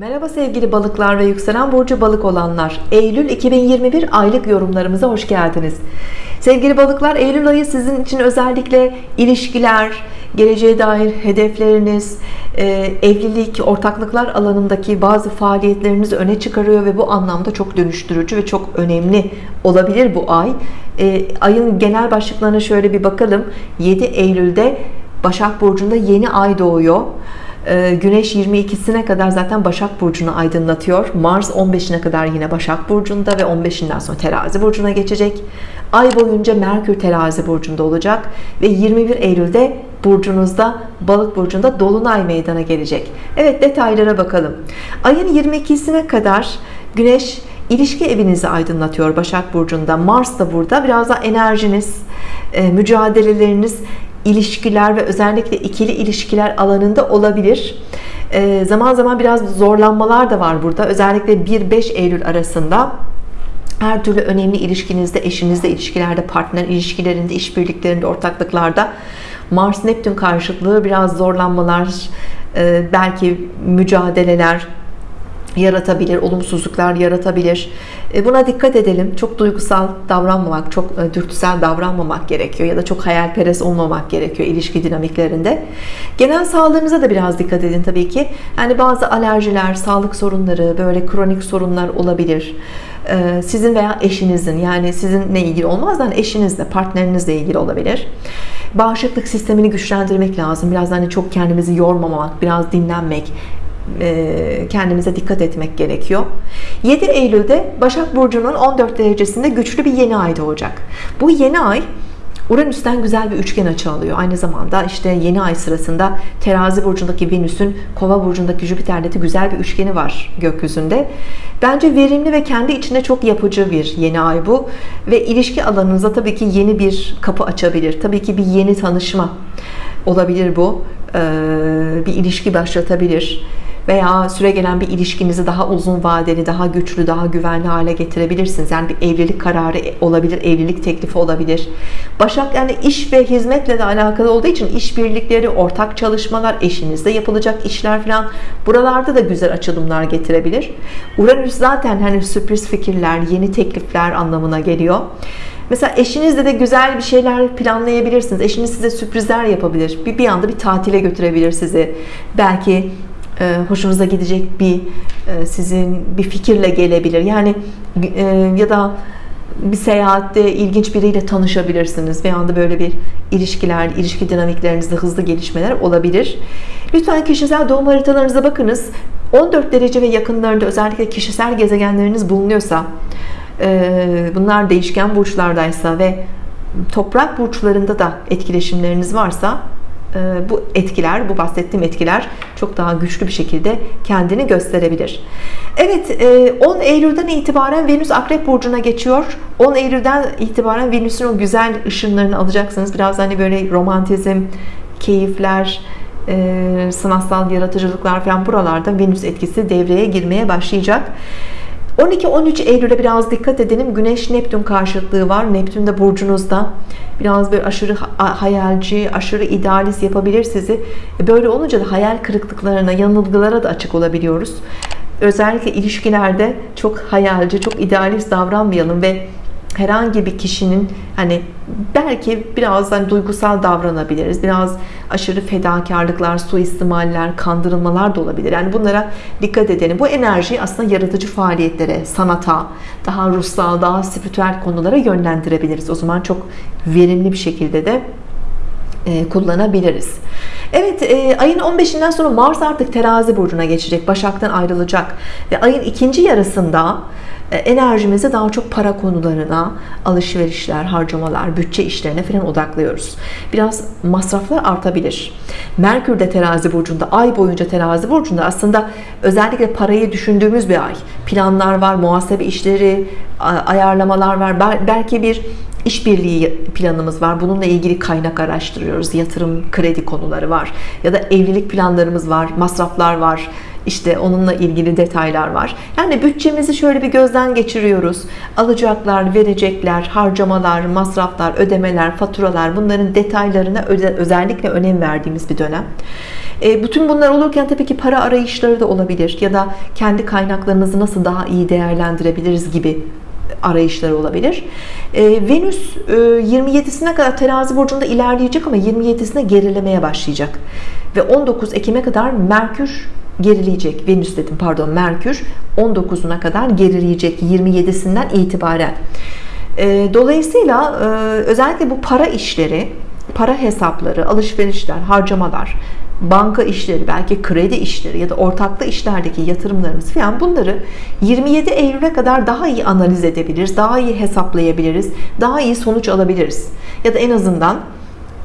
Merhaba sevgili balıklar ve yükselen burcu balık olanlar. Eylül 2021 aylık yorumlarımıza hoş geldiniz. Sevgili balıklar Eylül ayı sizin için özellikle ilişkiler geleceğe dair hedefleriniz e, evlilik ortaklıklar alanındaki bazı faaliyetlerinizi öne çıkarıyor ve bu anlamda çok dönüştürücü ve çok önemli olabilir bu ay. E, ayın genel başlıklarına şöyle bir bakalım. 7 Eylül'de Başak Burcu'nda yeni ay doğuyor Güneş 22'sine kadar zaten Başak Burcu'nu aydınlatıyor. Mars 15'ine kadar yine Başak Burcu'nda ve 15'inden sonra Terazi Burcu'na geçecek. Ay boyunca Merkür Terazi Burcu'nda olacak ve 21 Eylül'de burcunuzda Balık Burcu'nda Dolunay meydana gelecek. Evet detaylara bakalım. Ayın 22'sine kadar Güneş ilişki evinizi aydınlatıyor Başak Burcu'nda. Mars da burada. Biraz da enerjiniz e, mücadeleleriniz ilişkiler ve özellikle ikili ilişkiler alanında olabilir. E, zaman zaman biraz zorlanmalar da var burada. Özellikle 1-5 Eylül arasında her türlü önemli ilişkinizde eşinizle ilişkilerde partner ilişkilerinde işbirliklerinde ortaklıklarda Mars Neptün karşıtlığı biraz zorlanmalar e, belki mücadeleler yaratabilir, olumsuzluklar yaratabilir. E, buna dikkat edelim. Çok duygusal davranmamak, çok e, dürtüsel davranmamak gerekiyor ya da çok hayalperest olmamak gerekiyor ilişki dinamiklerinde. Genel sağlığınıza da biraz dikkat edin tabii ki. Yani bazı alerjiler, sağlık sorunları, böyle kronik sorunlar olabilir. E, sizin veya eşinizin yani sizinle ilgili olmaz hani eşinizle, partnerinizle ilgili olabilir. Bağışıklık sistemini güçlendirmek lazım. Biraz hani çok kendimizi yormamak, biraz dinlenmek, kendimize dikkat etmek gerekiyor 7 Eylül'de Başak Burcu'nun 14 derecesinde güçlü bir yeni ay doğacak bu yeni ay Uranüs'ten güzel bir üçgen açı alıyor. Aynı zamanda işte yeni ay sırasında terazi burcundaki Venüs'ün kova burcundaki Jüpiter'de de güzel bir üçgeni var gökyüzünde. Bence verimli ve kendi içinde çok yapıcı bir yeni ay bu. Ve ilişki alanınıza tabii ki yeni bir kapı açabilir. Tabii ki bir yeni tanışma olabilir bu. Bir ilişki başlatabilir veya süre gelen bir ilişkinizi daha uzun vadeli, daha güçlü, daha güvenli hale getirebilirsiniz. Yani bir evlilik kararı olabilir, evlilik teklifi olabilir. Başak yani iş ve hizmetle de alakalı olduğu için işbirlikleri, ortak çalışmalar, eşinizde yapılacak işler falan buralarda da güzel açılımlar getirebilir. Uranüs zaten hani sürpriz fikirler, yeni teklifler anlamına geliyor. Mesela eşinizle de güzel bir şeyler planlayabilirsiniz. Eşiniz size sürprizler yapabilir. Bir, bir anda bir tatile götürebilir sizi. Belki hoşunuza gidecek bir e, sizin bir fikirle gelebilir. Yani e, ya da bir seyahatte ilginç biriyle tanışabilirsiniz bir anda böyle bir ilişkiler ilişki dinamiklerinizde hızlı gelişmeler olabilir. Lütfen kişisel doğum haritalarınıza bakınız. 14 derece ve yakınlarında özellikle kişisel gezegenleriniz bulunuyorsa bunlar değişken burçlardaysa ve toprak burçlarında da etkileşimleriniz varsa e, bu etkiler bu bahsettiğim etkiler çok daha güçlü bir şekilde kendini gösterebilir. Evet 10 e, Eylül'den itibaren Venüs Akrep Burcu'na geçiyor. 10 Eylül'den itibaren Venüs'ün o güzel ışınlarını alacaksınız. Biraz hani böyle romantizm keyifler e, sanatsal yaratıcılıklar falan buralarda Venüs etkisi devreye girmeye başlayacak 12-13 Eylül'e biraz dikkat edelim. Güneş Neptün karşıtlığı var. Neptün de burcunuzda. Biraz bir aşırı hayalci aşırı idealist yapabilir sizi. E, böyle olunca da hayal kırıklıklarına yanılgılara da açık olabiliyoruz. Özellikle ilişkilerde çok hayalci çok idealist davranmayalım ve herhangi bir kişinin hani belki biraz hani duygusal davranabiliriz biraz aşırı fedakarlıklar suistimaller kandırılmalar da olabilir. Yani bunlara dikkat edelim. Bu enerjiyi aslında yaratıcı faaliyetlere sanata daha ruhsal daha spiritüel konulara yönlendirebiliriz. O zaman çok verimli bir şekilde de e, kullanabiliriz. Evet e, ayın 15'inden sonra Mars artık terazi burcuna geçecek Başak'tan ayrılacak ve ayın ikinci yarısında enerjimizi daha çok para konularına alışverişler harcamalar bütçe işlerine falan odaklıyoruz. Biraz masraflar artabilir. Merkür de terazi burcunda ay boyunca terazi burcunda. Aslında özellikle parayı düşündüğümüz bir ay. Planlar var muhasebe işleri ayarlamalar var. Belki bir işbirliği planımız var. Bununla ilgili kaynak araştırıyoruz. Yatırım kredi konuları var. Ya da evlilik planlarımız var masraflar var işte onunla ilgili detaylar var yani bütçemizi şöyle bir gözden geçiriyoruz alacaklar verecekler harcamalar masraflar ödemeler faturalar bunların detaylarına özellikle önem verdiğimiz bir dönem E, bütün bunlar olurken tabii ki para arayışları da olabilir ya da kendi kaynaklarımızı nasıl daha iyi değerlendirebiliriz gibi arayışları olabilir. E, Venüs e, 27'sine kadar terazi burcunda ilerleyecek ama 27'sine gerilemeye başlayacak. Ve 19 Ekim'e kadar Merkür gerileyecek. Venüs dedim pardon Merkür 19'una kadar gerileyecek 27'sinden itibaren. E, dolayısıyla e, özellikle bu para işleri, para hesapları, alışverişler, harcamalar, banka işleri, belki kredi işleri ya da ortaklı işlerdeki yatırımlarımız falan bunları 27 Eylül'e kadar daha iyi analiz edebiliriz, daha iyi hesaplayabiliriz, daha iyi sonuç alabiliriz. Ya da en azından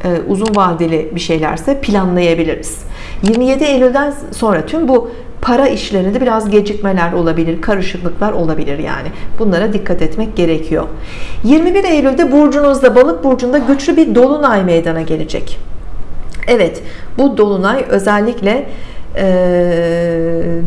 e, uzun vadeli bir şeylerse planlayabiliriz. 27 Eylül'den sonra tüm bu para işlerinde biraz gecikmeler olabilir, karışıklıklar olabilir yani. Bunlara dikkat etmek gerekiyor. 21 Eylül'de burcunuzda, balık burcunda güçlü bir dolunay meydana gelecek. Evet, bu dolunay özellikle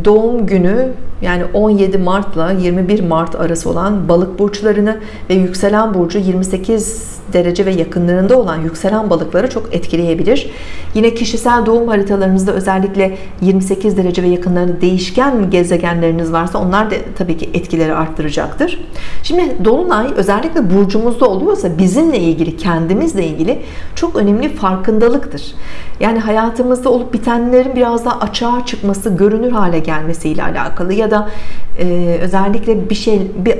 doğum günü yani 17 Mart ile 21 Mart arası olan balık burçlarını ve yükselen burcu 28 derece ve yakınlarında olan yükselen balıkları çok etkileyebilir. Yine kişisel doğum haritalarınızda özellikle 28 derece ve yakınlarında değişken gezegenleriniz varsa onlar da tabii ki etkileri arttıracaktır. Şimdi dolunay özellikle burcumuzda oluyorsa bizimle ilgili, kendimizle ilgili çok önemli farkındalıktır. Yani hayatımızda olup bitenlerin biraz daha açığa çıkması, görünür hale gelmesiyle alakalı ya da e, özellikle bir şey bir,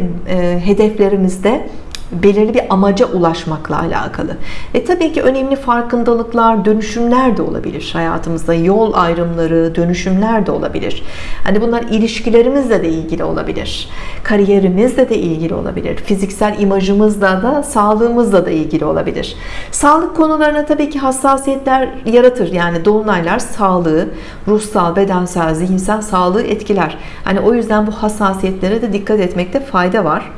hedeflerimizde belirli bir amaca ulaşmakla alakalı. E tabii ki önemli farkındalıklar, dönüşümler de olabilir hayatımızda. Yol ayrımları, dönüşümler de olabilir. Hani bunlar ilişkilerimizle de ilgili olabilir. Kariyerimizle de ilgili olabilir. Fiziksel imajımızla da, sağlığımızla da ilgili olabilir. Sağlık konularına tabii ki hassasiyetler yaratır. Yani dolunaylar sağlığı, ruhsal, bedensel, zihinsel sağlığı etkiler. Hani o yüzden bu hassasiyetlere de dikkat etmekte fayda var.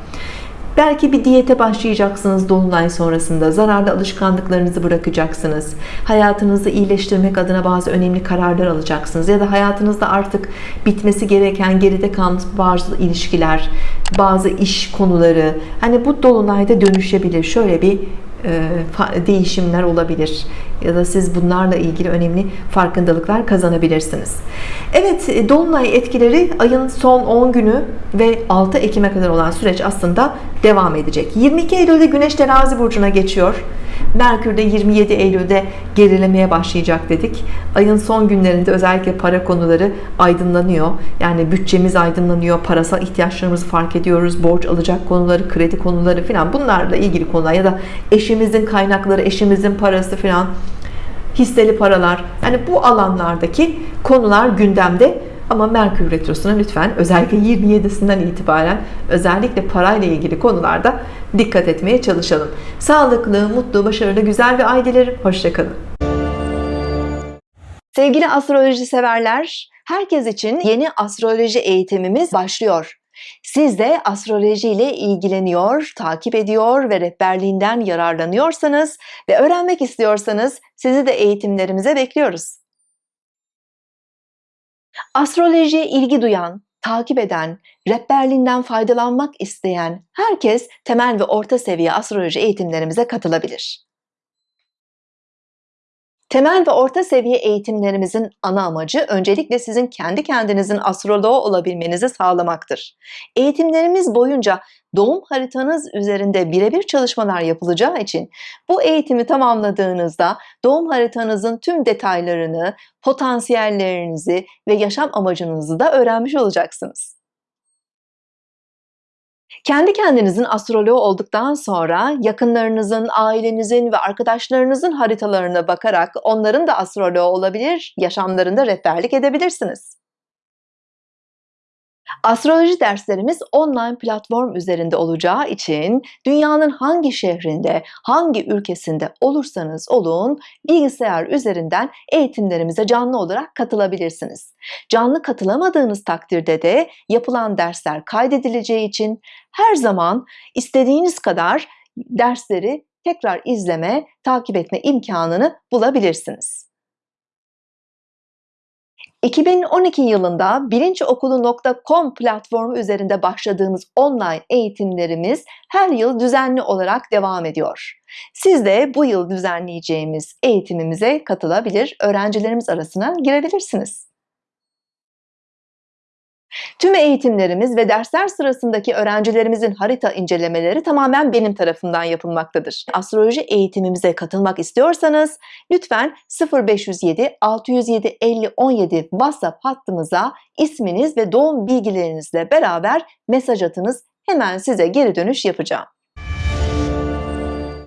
Belki bir diyete başlayacaksınız dolunay sonrasında. Zararlı alışkanlıklarınızı bırakacaksınız. Hayatınızı iyileştirmek adına bazı önemli kararlar alacaksınız. Ya da hayatınızda artık bitmesi gereken geride kalmış bazı ilişkiler, bazı iş konuları. Hani bu dolunayda dönüşebilir. Şöyle bir değişimler olabilir ya da siz bunlarla ilgili önemli farkındalıklar kazanabilirsiniz. Evet e, Dolunay etkileri ayın son 10 günü ve 6 Ekim'e kadar olan süreç aslında devam edecek. 22 Eylül'de Güneş terazi burcuna geçiyor. Merkür de 27 Eylül'de gerilemeye başlayacak dedik. Ayın son günlerinde özellikle para konuları aydınlanıyor. Yani bütçemiz aydınlanıyor. Parasal ihtiyaçlarımızı fark ediyoruz. Borç alacak konuları, kredi konuları falan bunlarla ilgili konular ya da eşimizin kaynakları, eşimizin parası falan hisseli paralar. Yani bu alanlardaki konular gündemde ama Merkür Retrosu'na lütfen özellikle 27'sinden itibaren özellikle parayla ilgili konularda dikkat etmeye çalışalım. Sağlıklı, mutlu, başarılı, güzel bir ay dilerim. Hoşçakalın. Sevgili astroloji severler, herkes için yeni astroloji eğitimimiz başlıyor. Siz de astroloji ile ilgileniyor, takip ediyor ve rehberliğinden yararlanıyorsanız ve öğrenmek istiyorsanız sizi de eğitimlerimize bekliyoruz. Astrolojiye ilgi duyan, takip eden, rehberliğinden faydalanmak isteyen herkes temel ve orta seviye astroloji eğitimlerimize katılabilir. Temel ve orta seviye eğitimlerimizin ana amacı öncelikle sizin kendi kendinizin astroloğu olabilmenizi sağlamaktır. Eğitimlerimiz boyunca doğum haritanız üzerinde birebir çalışmalar yapılacağı için bu eğitimi tamamladığınızda doğum haritanızın tüm detaylarını, potansiyellerinizi ve yaşam amacınızı da öğrenmiş olacaksınız. Kendi kendinizin astroloğu olduktan sonra yakınlarınızın, ailenizin ve arkadaşlarınızın haritalarına bakarak onların da astroloğu olabilir, yaşamlarında rehberlik edebilirsiniz. Astroloji derslerimiz online platform üzerinde olacağı için dünyanın hangi şehrinde, hangi ülkesinde olursanız olun bilgisayar üzerinden eğitimlerimize canlı olarak katılabilirsiniz. Canlı katılamadığınız takdirde de yapılan dersler kaydedileceği için her zaman istediğiniz kadar dersleri tekrar izleme, takip etme imkanını bulabilirsiniz. 2012 yılında bilinçokulu.com platformu üzerinde başladığımız online eğitimlerimiz her yıl düzenli olarak devam ediyor. Siz de bu yıl düzenleyeceğimiz eğitimimize katılabilir, öğrencilerimiz arasına girebilirsiniz. Tüm eğitimlerimiz ve dersler sırasındaki öğrencilerimizin harita incelemeleri tamamen benim tarafımdan yapılmaktadır. Astroloji eğitimimize katılmak istiyorsanız lütfen 0507 607 50 17 WhatsApp hattımıza isminiz ve doğum bilgilerinizle beraber mesaj atınız. Hemen size geri dönüş yapacağım.